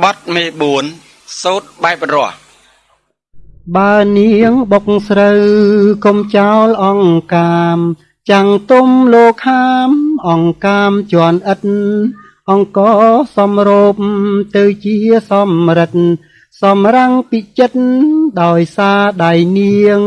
បត់មេ4សូត្របែបរស់បើនាងបុកស្រូវកុំចោលអង្កាម ចាំងទុំលោកខាម អង្កាមជន់ឥតអង្គសំរោបទៅជាសំរិទ្ធសំរាំងពិចិត្រដោយសារដៃនាង